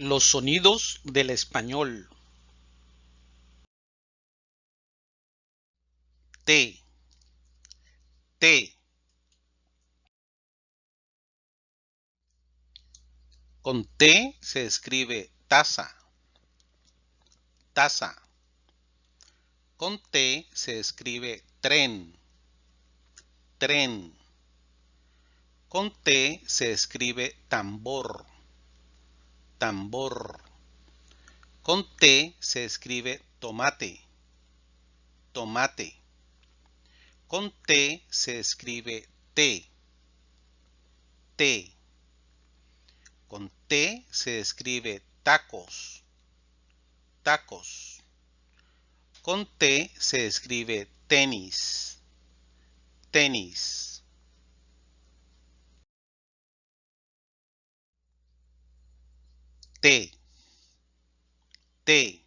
Los sonidos del español. T. T. Con T se escribe taza. Taza. Con T se escribe tren. Tren. Con T se escribe tambor. Tambor. Con T se escribe tomate. Tomate. Con T se escribe T. T. Con T se escribe tacos. Tacos. Con T se escribe tenis. Tenis. T. T.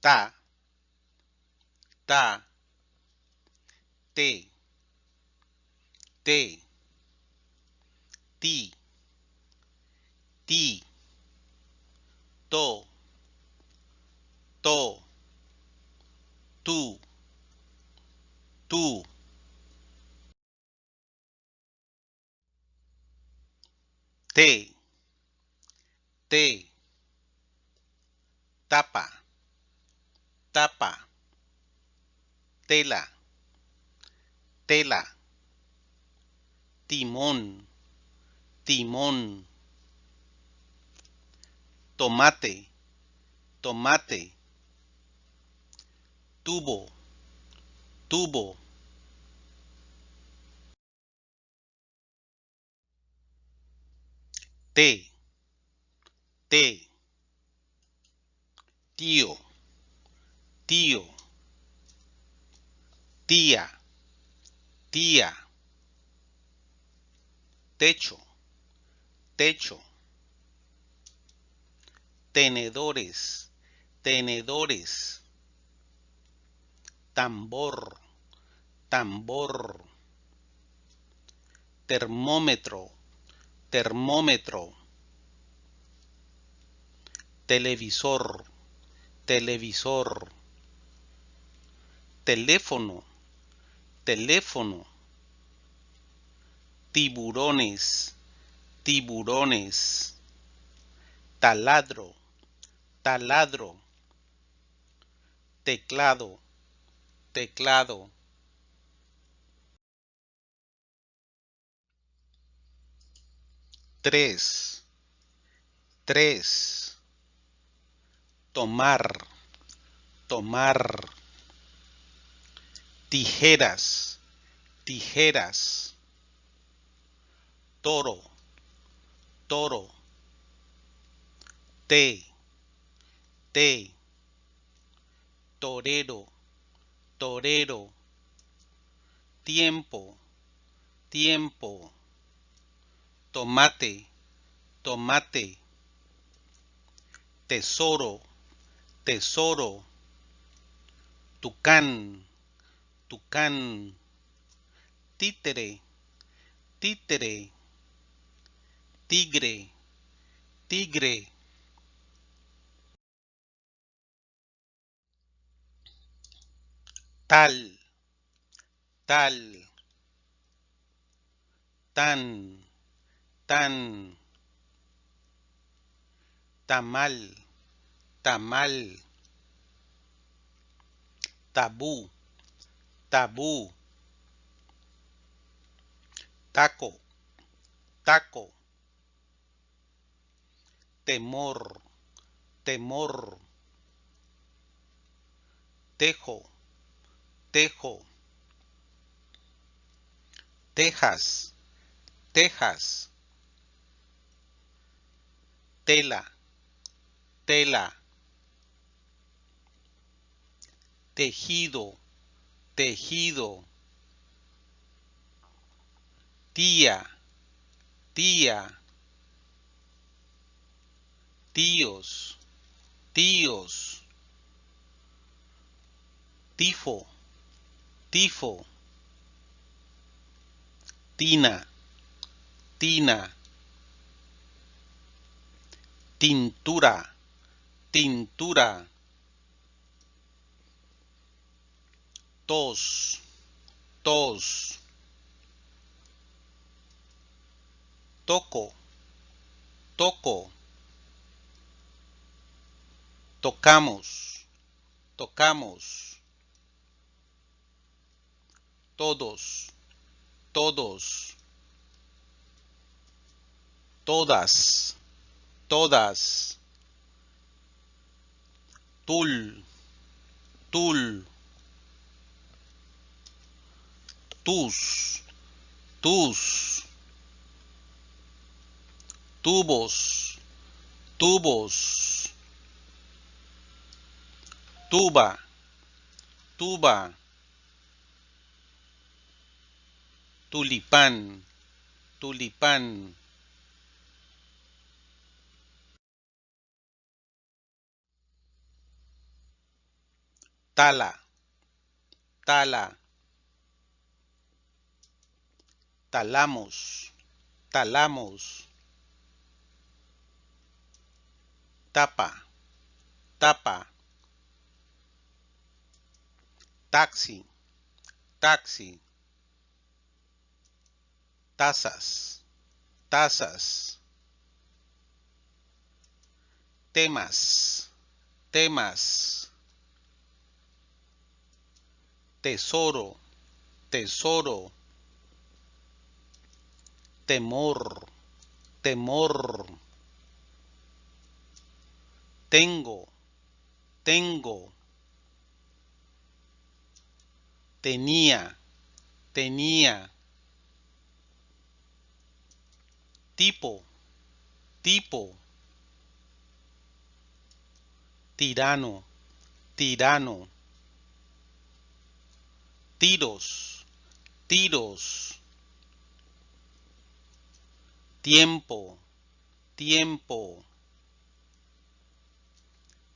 Ta. Ta. T. T. Ti. Ti. To. To. Tu. Tu. T. Tapa. Tapa. Tela. Tela. Timón. Timón. Tomate. Tomate. Tubo. Tubo. T. Tío. Tío. Tía. Tía. Techo. Techo. Tenedores. Tenedores. Tambor. Tambor. Termómetro. Termómetro. Televisor. Televisor. Teléfono. Teléfono. Tiburones. Tiburones. Taladro. Taladro. Teclado. Teclado. Tres. Tres. Tomar. Tomar. Tijeras. Tijeras. Toro. Toro. T. T. Torero. Torero. Tiempo. Tiempo. Tomate. Tomate. Tesoro. Tesoro. Tucán. Tucán. Títere. Títere. Tigre. Tigre. Tal. Tal. Tan. Tan. Tamal. Tamal. Tabú. Tabú. Taco. Taco. Temor. Temor. Tejo. Tejo. Tejas. Tejas. Tela. Tela. Tejido. Tejido. Tía. Tía. Tíos. Tíos. Tifo. Tifo. Tina. Tina. tintura, tintura. Tos. Toco, toco. Tocamos, tocamos. Todos, todos. Todas, todas. Tul, tul. Tus, tus. Tubos, tubos. Tuba, tuba. Tulipán, tulipán. tala, tala, talamos, talamos, tapa, tapa, taxi, taxi, tazas, tazas, temas, temas. tesoro, tesoro, temor, temor, tengo, tengo, tenía, tenía, tipo, tipo, tirano, tirano. Tiros, tiros, tiempo, tiempo,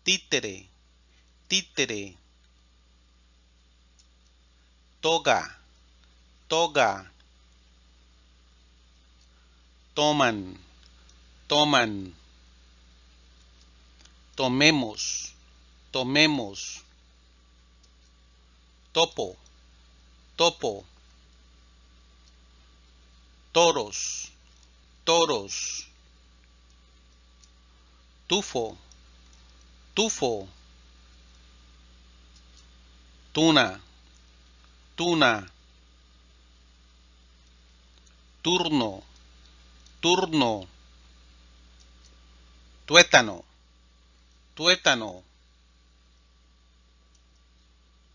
títere, títere, toga, toga, toman, toman, tomemos, tomemos, topo, topo, toros, toros, tufo, tufo, tuna, tuna, turno, turno, tuétano, tuétano,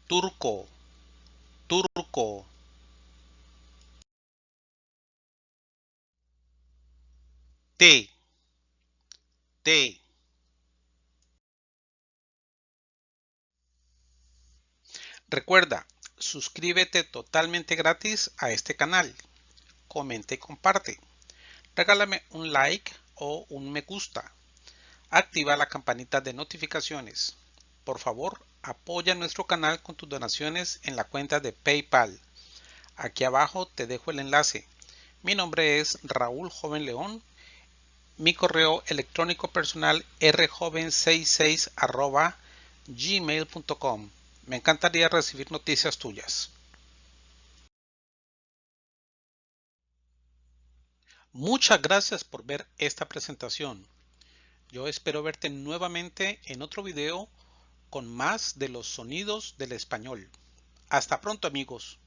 turco, turco T T Recuerda, suscríbete totalmente gratis a este canal. Comenta y comparte. Regálame un like o un me gusta. Activa la campanita de notificaciones. Por favor, Apoya nuestro canal con tus donaciones en la cuenta de PayPal. Aquí abajo te dejo el enlace. Mi nombre es Raúl Joven León. Mi correo electrónico personal rjoven66 gmail.com. Me encantaría recibir noticias tuyas. Muchas gracias por ver esta presentación. Yo espero verte nuevamente en otro video con más de los sonidos del español. Hasta pronto amigos.